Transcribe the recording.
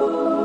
Oh.